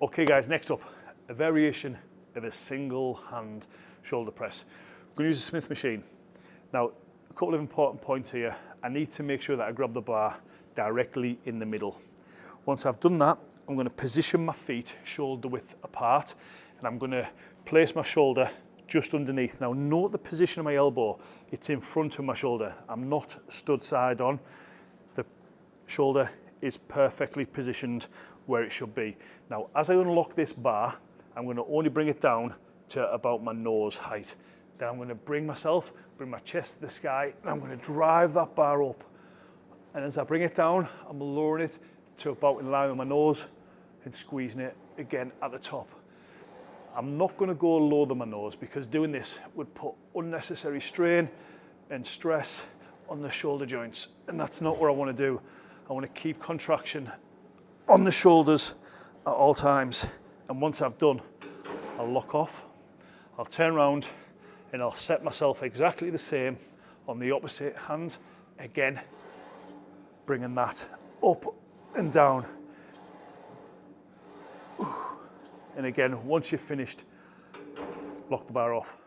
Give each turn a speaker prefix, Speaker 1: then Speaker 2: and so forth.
Speaker 1: Okay guys, next up, a variation of a single hand shoulder press. I'm to use a Smith machine. Now, a couple of important points here. I need to make sure that I grab the bar directly in the middle. Once I've done that, I'm going to position my feet shoulder width apart and I'm going to place my shoulder just underneath. Now note the position of my elbow. It's in front of my shoulder. I'm not stood side on. The shoulder is perfectly positioned where it should be. Now, as I unlock this bar, I'm going to only bring it down to about my nose height. Then I'm going to bring myself, bring my chest to the sky, and I'm going to drive that bar up. And as I bring it down, I'm lowering it to about in line with my nose and squeezing it again at the top. I'm not going to go lower than my nose because doing this would put unnecessary strain and stress on the shoulder joints. And that's not what I want to do. I want to keep contraction on the shoulders at all times. And once I've done, I'll lock off, I'll turn around and I'll set myself exactly the same on the opposite hand. Again, bringing that up and down. And again, once you've finished, lock the bar off.